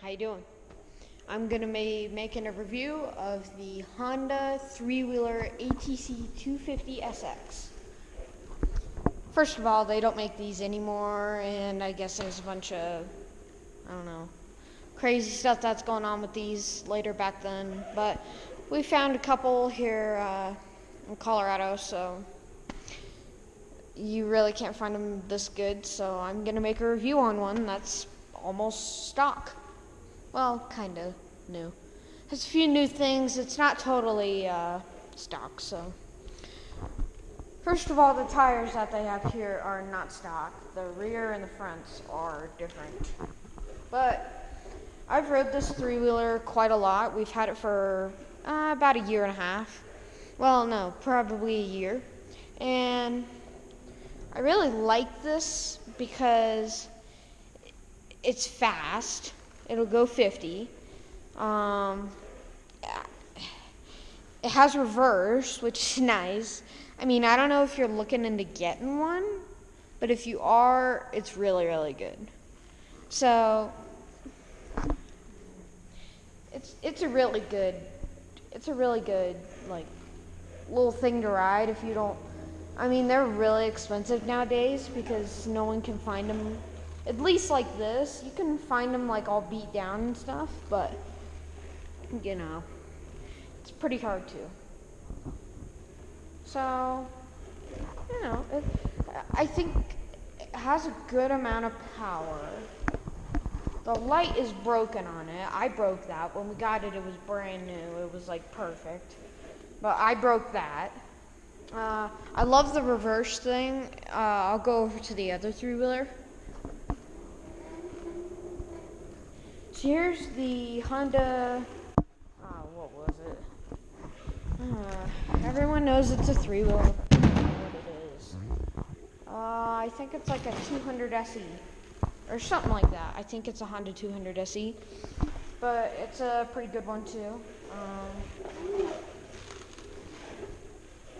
How you doing? I'm gonna be making a review of the Honda three-wheeler ATC 250 SX. First of all, they don't make these anymore, and I guess there's a bunch of, I don't know, crazy stuff that's going on with these later back then. But we found a couple here uh, in Colorado, so you really can't find them this good. So I'm gonna make a review on one that's almost stock. Well, kind of new. Has a few new things. It's not totally uh, stock, so. First of all, the tires that they have here are not stock. The rear and the fronts are different. But I've rode this three wheeler quite a lot. We've had it for uh, about a year and a half. Well, no, probably a year. And I really like this because it's fast. It'll go 50. Um, it has reverse, which is nice. I mean, I don't know if you're looking into getting one, but if you are, it's really, really good. So, it's it's a really good, it's a really good like little thing to ride if you don't. I mean, they're really expensive nowadays because no one can find them at least like this. You can find them like all beat down and stuff, but you know, it's pretty hard to. So, you know, it, I think it has a good amount of power. The light is broken on it. I broke that. When we got it, it was brand new. It was like perfect. But I broke that. Uh, I love the reverse thing. Uh, I'll go over to the other three wheeler. So here's the Honda. Uh, what was it? Uh, everyone knows it's a three wheel. What it is? Uh, I think it's like a 200 SE or something like that. I think it's a Honda 200 SE, but it's a pretty good one too. Um,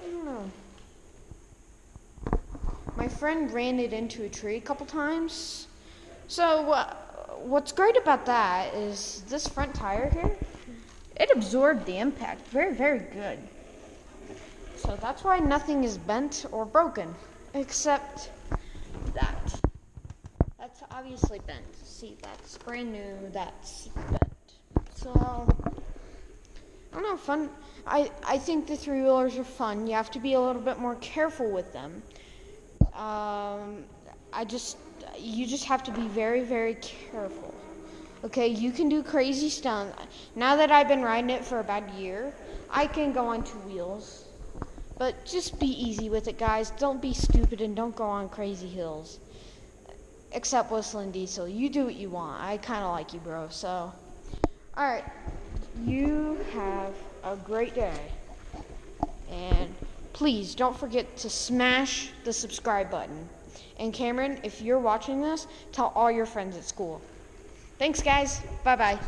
I don't know. My friend ran it into a tree a couple times. So. Uh, what's great about that is this front tire here, it absorbed the impact very, very good. So that's why nothing is bent or broken, except that. That's obviously bent. See, that's brand new, that's bent. So, I don't know, fun. I, I think the three wheelers are fun. You have to be a little bit more careful with them. Um, I just you just have to be very, very careful. Okay, you can do crazy stunts. Now that I've been riding it for about a year, I can go on two wheels. But just be easy with it, guys. Don't be stupid and don't go on crazy hills. Except Whistling Diesel. You do what you want. I kind of like you, bro. So, alright. You have a great day. And please don't forget to smash the subscribe button. And Cameron, if you're watching this, tell all your friends at school. Thanks, guys. Bye bye.